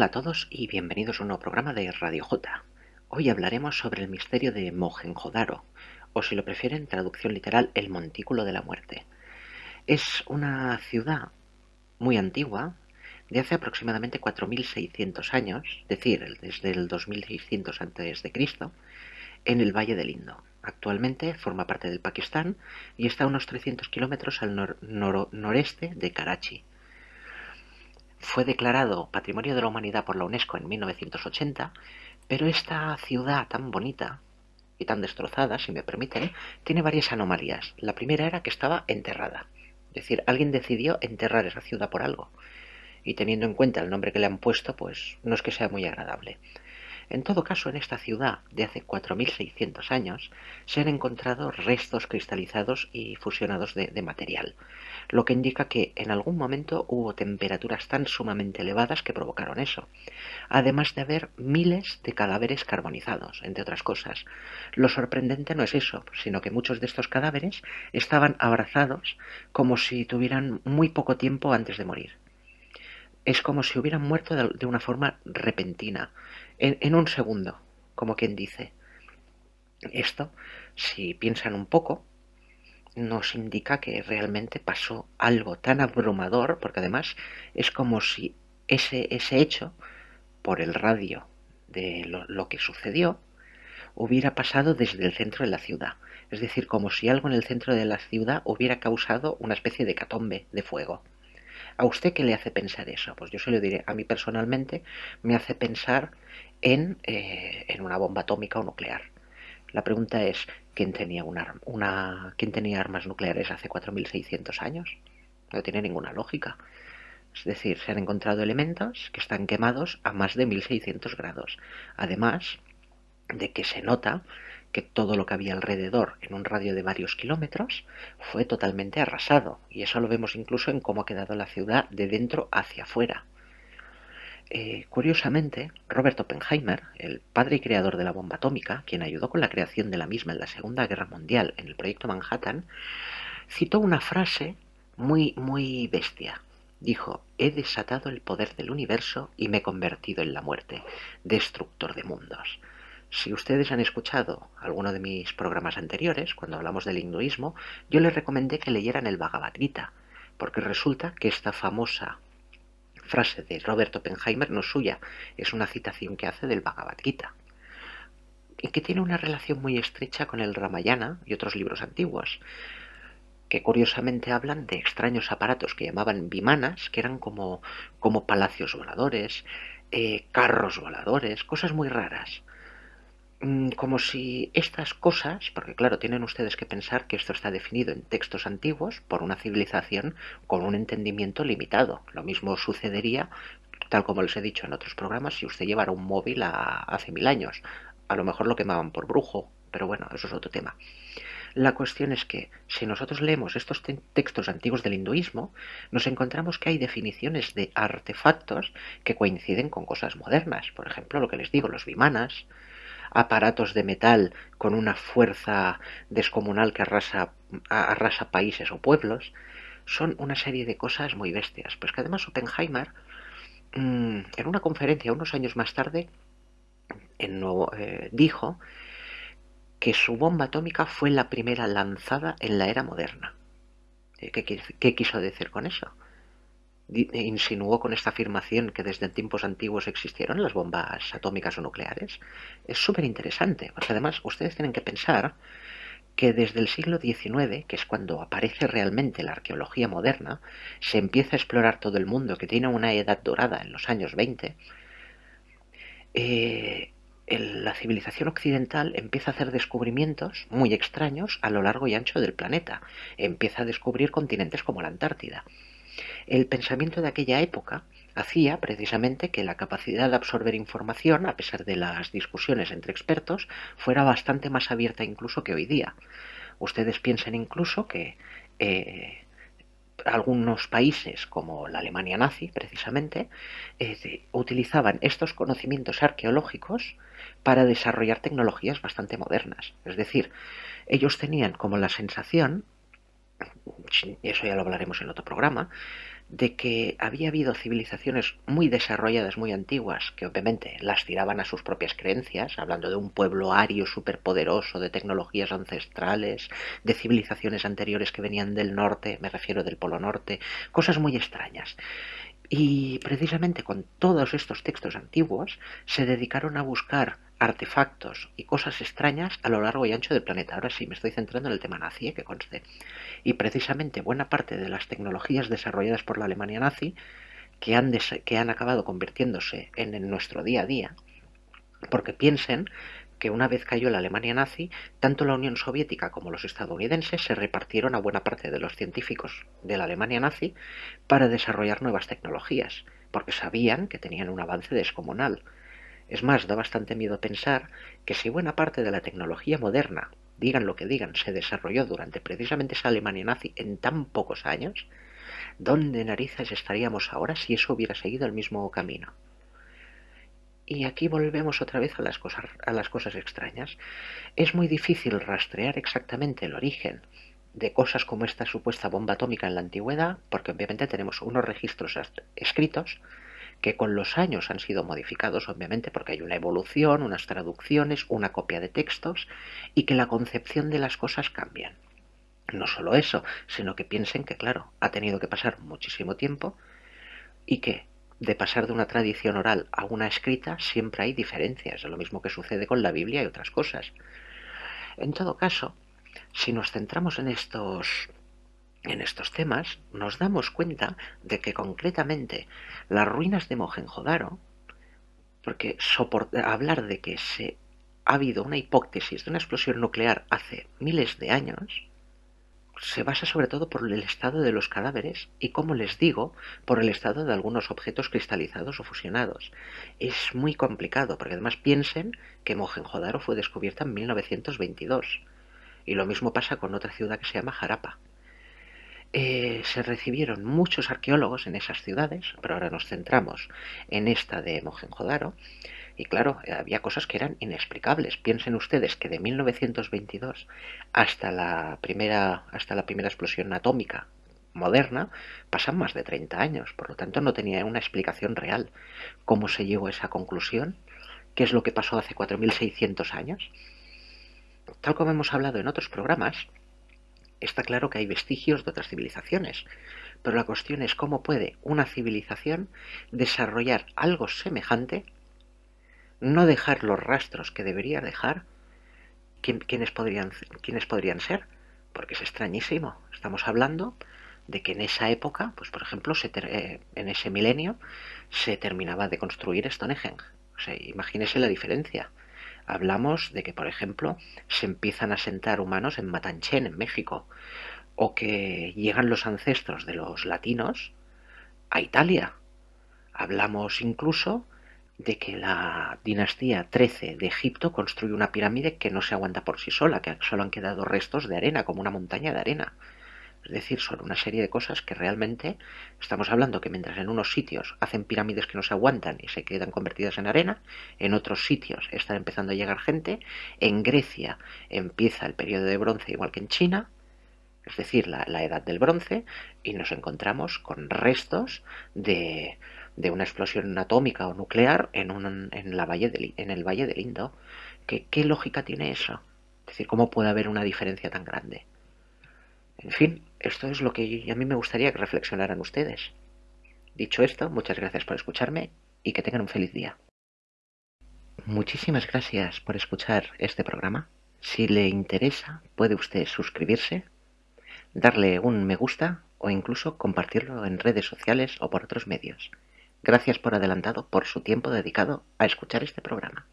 Hola a todos y bienvenidos a un nuevo programa de Radio J. Hoy hablaremos sobre el misterio de Mohenjo-Daro, o si lo prefieren, traducción literal, el Montículo de la Muerte. Es una ciudad muy antigua, de hace aproximadamente 4.600 años, es decir, desde el 2600 a.C., en el Valle del Indo. Actualmente forma parte del Pakistán y está a unos 300 kilómetros al noreste de Karachi. Fue declarado Patrimonio de la Humanidad por la UNESCO en 1980, pero esta ciudad tan bonita y tan destrozada, si me permiten, tiene varias anomalías. La primera era que estaba enterrada. Es decir, alguien decidió enterrar esa ciudad por algo. Y teniendo en cuenta el nombre que le han puesto, pues no es que sea muy agradable. En todo caso, en esta ciudad de hace 4.600 años se han encontrado restos cristalizados y fusionados de, material, lo que indica que en algún momento hubo temperaturas tan sumamente elevadas que provocaron eso, además de haber miles de cadáveres carbonizados, entre otras cosas. Lo sorprendente no es eso, sino que muchos de estos cadáveres estaban abrazados como si tuvieran muy poco tiempo antes de morir es como si hubieran muerto de, una forma repentina, en, un segundo, como quien dice. Esto, si piensan un poco, nos indica que realmente pasó algo tan abrumador, porque además es como si ese, ese hecho, por el radio de lo, que sucedió, hubiera pasado desde el centro de la ciudad. Es decir, como si algo en el centro de la ciudad hubiera causado una especie de catombe de fuego. ¿A usted qué le hace pensar eso? Pues yo se lo diré, a mí personalmente me hace pensar en, eh, en una bomba atómica o nuclear. La pregunta es, ¿quién tenía, una, una, ¿quién tenía armas nucleares hace 4.600 años? No tiene ninguna lógica. Es decir, se han encontrado elementos que están quemados a más de 1600 grados. Además de que se nota que todo lo que había alrededor, en un radio de varios kilómetros, fue totalmente arrasado, y eso lo vemos incluso en cómo ha quedado la ciudad de dentro hacia afuera. Eh, curiosamente, Robert Oppenheimer, el padre y creador de la bomba atómica, quien ayudó con la creación de la misma en la Segunda Guerra Mundial en el proyecto Manhattan, citó una frase muy, muy bestia. Dijo, he desatado el poder del universo y me he convertido en la muerte, destructor de mundos. Si ustedes han escuchado alguno de mis programas anteriores, cuando hablamos del hinduismo, yo les recomendé que leyeran el Bhagavad Gita, porque resulta que esta famosa frase de Robert Oppenheimer no es suya, es una citación que hace del Bhagavad Gita, y que tiene una relación muy estrecha con el Ramayana y otros libros antiguos, que curiosamente hablan de extraños aparatos que llamaban vimanas, que eran como, como palacios voladores, eh, carros voladores, cosas muy raras. Mm, como si estas cosas, porque claro, tienen ustedes que pensar que esto está definido en textos antiguos por una civilización con un entendimiento limitado. Lo mismo sucedería, tal como les he dicho en otros programas, si usted llevara un móvil a, hace mil años. A lo mejor lo quemaban por brujo, pero bueno, eso es otro tema. La cuestión es que si nosotros leemos estos textos antiguos del hinduismo, nos encontramos que hay definiciones de artefactos que coinciden con cosas modernas. Por ejemplo, lo que les digo, los vimanas, aparatos de metal con una fuerza descomunal que arrasa, arrasa países o pueblos, son una serie de cosas muy bestias. Pues que además Oppenheimer, mm, en una conferencia unos años más tarde, en, eh, dijo que su bomba atómica fue la primera lanzada en la era moderna. Eh, qué quiso decir con eso? Insinuó con esta afirmación que desde tiempos antiguos existieron las bombas atómicas o nucleares, es súper interesante, porque además ustedes tienen que pensar que desde el siglo XIX, que es cuando aparece realmente la arqueología moderna, se empieza a explorar todo el mundo, que tiene una edad dorada en los años 20, eh, la civilización occidental empieza a hacer descubrimientos muy extraños a lo largo y ancho del planeta. Empieza a descubrir continentes como la Antártida. El pensamiento de aquella época hacía precisamente que la capacidad de absorber información, a pesar de las discusiones entre expertos, fuera bastante más abierta incluso que hoy día. Ustedes piensen incluso que eh, algunos países, como la Alemania nazi precisamente, eh, utilizaban estos conocimientos arqueológicos para desarrollar tecnologías bastante modernas. Es decir, ellos tenían como la sensación, eso ya lo hablaremos en otro programa, de que había habido civilizaciones muy desarrolladas, muy antiguas, que obviamente las tiraban a sus propias creencias, hablando de un pueblo ario superpoderoso, de tecnologías ancestrales, de civilizaciones anteriores que venían del norte, me refiero del Polo Norte, cosas muy extrañas. Y precisamente con todos estos textos antiguos se dedicaron a buscar artefactos y cosas extrañas a lo largo y ancho del planeta. Ahora sí, me estoy centrando en el tema nazi, ¿eh? que conste. Y precisamente buena parte de las tecnologías desarrolladas por la Alemania nazi, que han, que han acabado convirtiéndose en, nuestro día a día, porque piensen que una vez cayó la Alemania nazi, tanto la Unión Soviética como los estadounidenses se repartieron a buena parte de los científicos de la Alemania nazi para desarrollar nuevas tecnologías, porque sabían que tenían un avance descomunal. Es más, da bastante miedo pensar que si buena parte de la tecnología moderna, digan lo que digan, se desarrolló durante precisamente esa Alemania nazi en tan pocos años, ¿dónde narices estaríamos ahora si eso hubiera seguido el mismo camino? Y aquí volvemos otra vez a las, cosas, a las cosas extrañas. Es muy difícil rastrear exactamente el origen de cosas como esta supuesta bomba atómica en la antigüedad, porque obviamente tenemos unos registros escritos que con los años han sido modificados, obviamente, porque hay una evolución, unas traducciones, una copia de textos, y que la concepción de las cosas cambian. No solo eso, sino que piensen que, claro, ha tenido que pasar muchísimo tiempo y que de pasar de una tradición oral a una escrita siempre hay diferencias, lo mismo que sucede con la Biblia y otras cosas. En todo caso, si nos centramos en estos en estos temas nos damos cuenta de que concretamente las ruinas de Mohenjo-Daro, porque hablar de que se ha habido una hipótesis de una explosión nuclear hace miles de años, se basa sobre todo por el estado de los cadáveres y, como les digo, por el estado de algunos objetos cristalizados o fusionados. Es muy complicado, porque además piensen que Mohenjo-Daro fue descubierta en 1922. Y lo mismo pasa con otra ciudad que se llama Jarapa. Eh, se recibieron muchos arqueólogos en esas ciudades, pero ahora nos centramos en esta de Mohenjo-Daro, y claro, había cosas que eran inexplicables. Piensen ustedes que de 1922 hasta la primera, hasta la primera explosión atómica moderna pasan más de 30 años, por lo tanto no tenía una explicación real. ¿Cómo se llegó a esa conclusión? ¿Qué es lo que pasó hace 4.600 años? Tal como hemos hablado en otros programas, está claro que hay vestigios de otras civilizaciones, pero la cuestión es cómo puede una civilización desarrollar algo semejante, no dejar los rastros que debería dejar, ¿quiénes podrían, quiénes podrían ser? Porque es extrañísimo. Estamos hablando de que en esa época, pues por ejemplo, eh, en ese milenio, se terminaba de construir Stonehenge. O imagínese la diferencia hablamos de que, por ejemplo, se empiezan a sentar humanos en Matanchen, en México, o que llegan los ancestros de los latinos a Italia. Hablamos incluso de que la dinastía 13 de Egipto construye una pirámide que no se aguanta por sí sola, que solo han quedado restos de arena, como una montaña de arena. Es decir, son una serie de cosas que realmente estamos hablando que mientras en unos sitios hacen pirámides que no se aguantan y se quedan convertidas en arena, en otros sitios están empezando a llegar gente, en Grecia empieza el periodo de bronce igual que en China, es decir, la, edad del bronce, y nos encontramos con restos de, una explosión atómica o nuclear en, un, en, la valle en el Valle del Indo. ¿Qué, ¿Qué lógica tiene eso? Es decir, ¿cómo puede haber una diferencia tan grande? En fin, esto es lo que a mí me gustaría que reflexionaran ustedes. Dicho esto, muchas gracias por escucharme y que tengan un feliz día. Muchísimas gracias por escuchar este programa. Si le interesa, puede usted suscribirse, darle un me gusta o incluso compartirlo en redes sociales o por otros medios. Gracias por adelantado por su tiempo dedicado a escuchar este programa.